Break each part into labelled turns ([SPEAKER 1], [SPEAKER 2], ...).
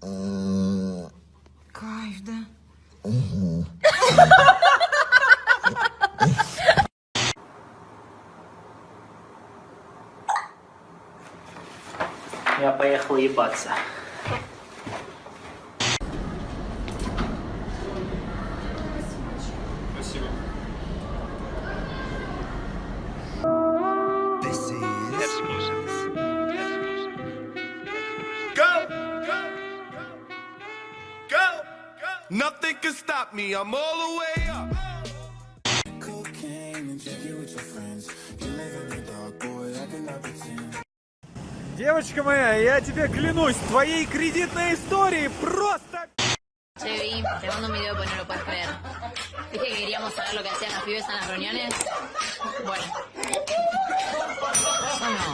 [SPEAKER 1] Кайф, да?
[SPEAKER 2] Я поехал ебаться.
[SPEAKER 3] Go, stop me. I'm all the way up.
[SPEAKER 4] Девочка моя, я тебе клянусь, твоей кредитной истории просто...
[SPEAKER 5] Che, Vi, te mando un video pues no lo puedes creer. Dije que queríamos saber lo que hacían las pibes en las reuniones. Bueno. Son unos...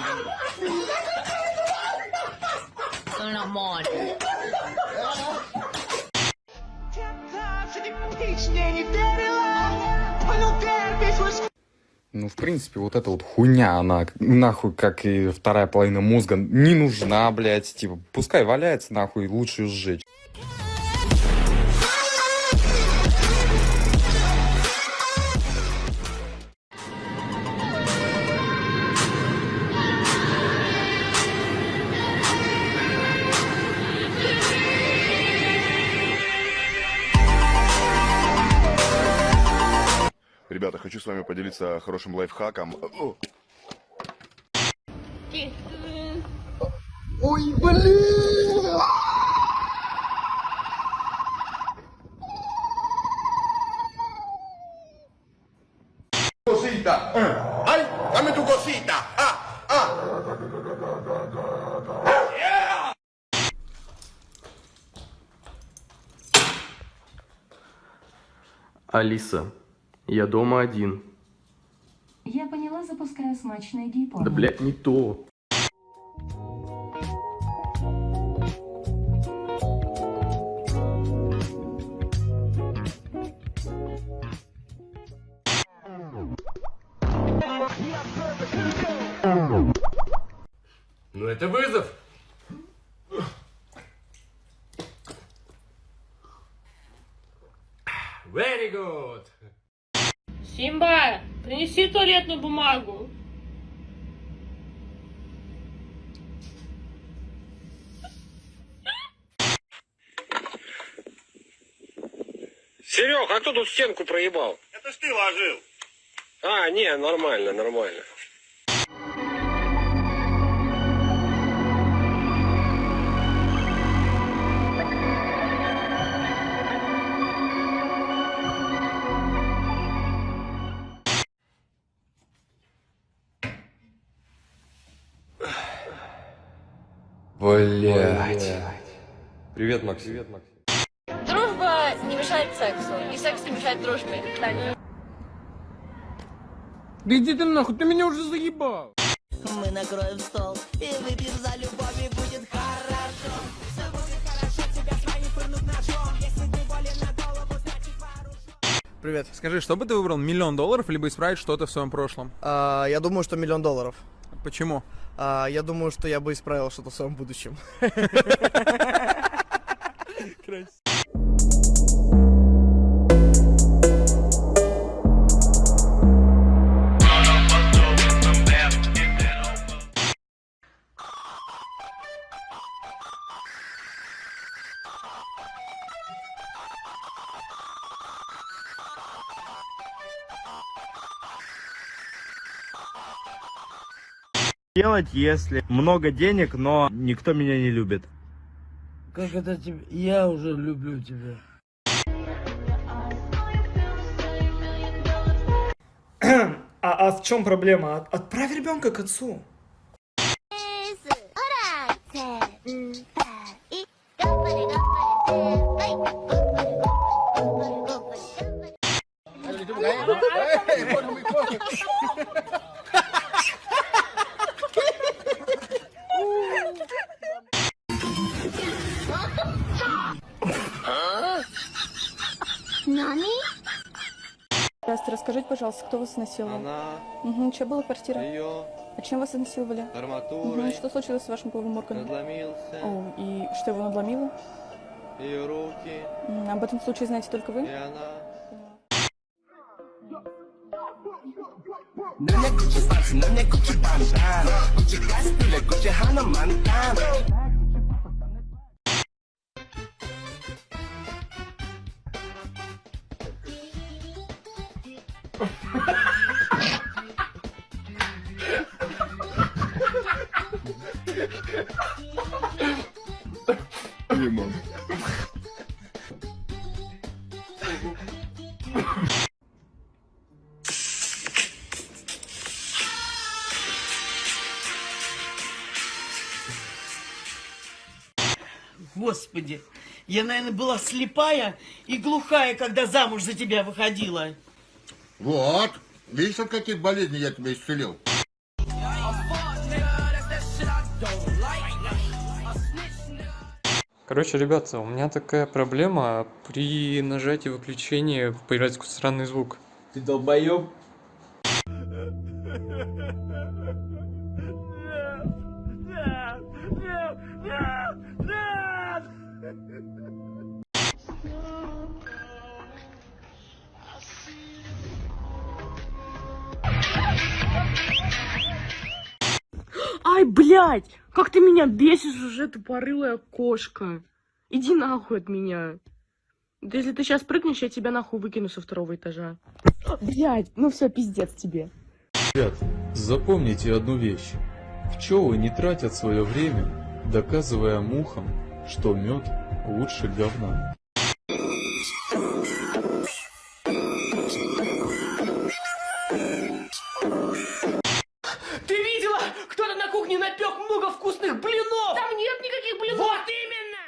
[SPEAKER 5] Son unos monos.
[SPEAKER 6] Ну, в принципе, вот эта вот хуйня, она нахуй, как и вторая половина мозга, не нужна, блядь. Типа, пускай валяется, нахуй, лучше сжечь.
[SPEAKER 7] С вами поделиться хорошим лайфхаком. О,
[SPEAKER 3] Cosita. ¡Ay! ¡Dame tu cosita! ¡Ah! ¡Ah!
[SPEAKER 8] Алиса, я дома один.
[SPEAKER 9] Я поняла, запускаю смачное гей-порно.
[SPEAKER 8] Да, блядь, не то.
[SPEAKER 3] Ну это вызов.
[SPEAKER 10] Туалетную бумагу.
[SPEAKER 11] Серег, а кто тут стенку проебал?
[SPEAKER 3] Это ж ты ложил.
[SPEAKER 11] А, не, нормально, нормально.
[SPEAKER 6] Блядь. Привет, Максим. Привет, Максим.
[SPEAKER 5] Дружба не мешает сексу, и секс не мешает дружбе.
[SPEAKER 4] Да иди ты нахуй, ты меня уже заебал.
[SPEAKER 1] Мы накроем стол и выпьем за любовь, и будет хорошо. Все будет хорошо, тебя свои пырнут ножом, если ты болен на голову, значит вооружен.
[SPEAKER 4] Привет, скажи, что бы ты выбрал, миллион долларов, либо исправить что-то в своем прошлом?
[SPEAKER 12] А, я думаю, что миллион долларов.
[SPEAKER 4] Почему?
[SPEAKER 12] А, я думаю, что я бы исправил что-то в своем будущем.
[SPEAKER 4] Делать, если много денег, но никто меня не любит.
[SPEAKER 2] Как это тебе? Я уже люблю тебя.
[SPEAKER 12] А, а в чем проблема? От- Отправь ребенка к отцу.
[SPEAKER 9] Пожалуйста, кто вас изнасиловал?
[SPEAKER 4] Она,
[SPEAKER 9] Угу, что было в квартире?
[SPEAKER 4] ее
[SPEAKER 9] А чем вас изнасиловали?
[SPEAKER 13] Арматурой
[SPEAKER 9] Что случилось с вашим половым органом?
[SPEAKER 13] надломился,
[SPEAKER 9] О, и что его надломило?
[SPEAKER 13] ее руки,
[SPEAKER 9] Об этом случае знаете только вы?
[SPEAKER 13] и она...
[SPEAKER 2] Господи, я, наверное, была слепая и глухая, когда замуж за тебя выходила.
[SPEAKER 3] Вот. Видишь, от каких болезней я тебя исцелил?
[SPEAKER 14] Короче, ребята, у меня такая проблема. При нажатии выключения появляется какой-то странный звук.
[SPEAKER 15] Ты долбоёб.
[SPEAKER 16] Блядь! Как ты меня бесишь уже, тупорылая кошка! Иди нахуй от меня! Да если ты сейчас прыгнешь, я тебя нахуй выкину со второго этажа. Блядь, ну все, пиздец тебе.
[SPEAKER 17] Ребят, запомните одну вещь. Пчелы не тратят свое время, доказывая мухам, что мед лучше говна.
[SPEAKER 16] Кухне напек много вкусных блинов! Там нет никаких блинов! Вот именно!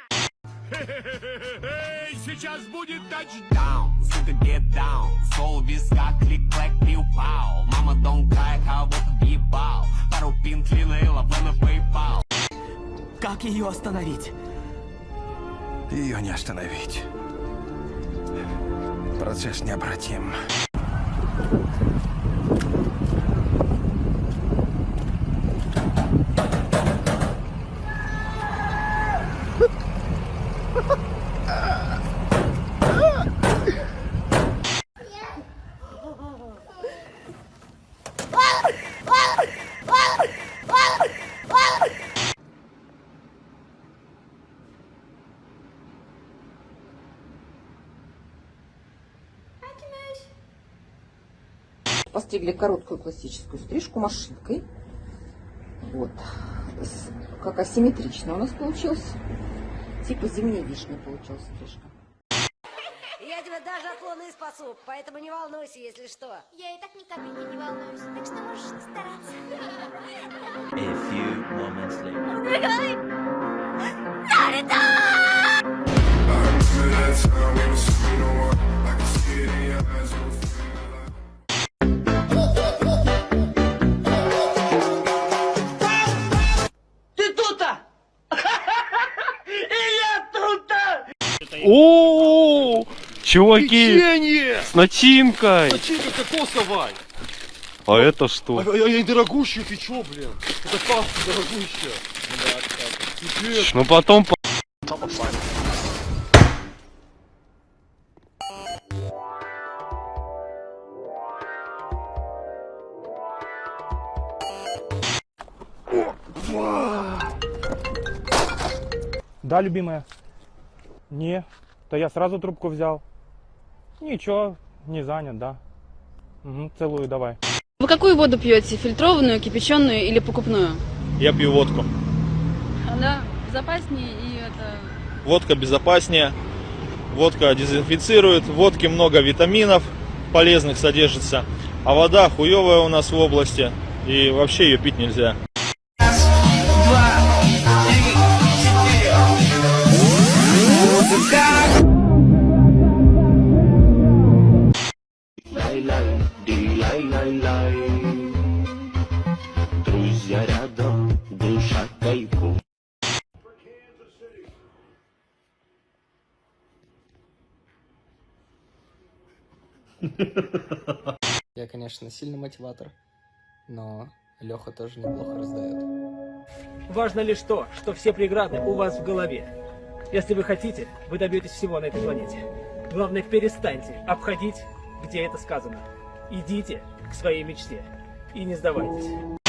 [SPEAKER 13] Сейчас будет тачдаун, сука, get down Сол в висках, клик-клэк, пиу-пау Мама, don't cry, кого-то въебал Пару пин клина и лавы на PayPal
[SPEAKER 1] Как ее остановить?
[SPEAKER 13] Ее не остановить. Процесс необратим.
[SPEAKER 18] Постригли короткую классическую стрижку машинкой. Вот. Как асимметрично у нас получилось. Типа зимней вишни получилась стрижка.
[SPEAKER 1] Я тебя даже от луны спасу, поэтому не волнуйся, если что.
[SPEAKER 9] Я и так ни капельки не волнуюсь, так что можешь стараться.
[SPEAKER 2] Ты
[SPEAKER 14] Чуваки, с начинкой.
[SPEAKER 13] Начинка кокосовая!
[SPEAKER 14] А это что?
[SPEAKER 13] А, я дорогущая, ты чё, блин? Это паста дорогущая.
[SPEAKER 14] Ну потом по-
[SPEAKER 15] Да, любимая? Не, то я сразу трубку взял. Ничего, не занят, да. Угу, целую, давай.
[SPEAKER 18] Вы какую воду пьете? Фильтрованную, кипяченую или покупную?
[SPEAKER 14] Я пью водку.
[SPEAKER 18] Она безопаснее и это...
[SPEAKER 14] Водка безопаснее. Водка дезинфицирует. В водке много витаминов полезных содержится. А вода хуевая у нас в области. И вообще ее пить нельзя.
[SPEAKER 15] Я, конечно, сильный мотиватор, но
[SPEAKER 19] Леха тоже неплохо раздает.
[SPEAKER 12] Важно лишь то, что все преграды у вас в голове. Если вы хотите, вы добьетесь всего на этой планете. Главное, перестаньте обходить, где это сказано. Идите к своей мечте и не сдавайтесь.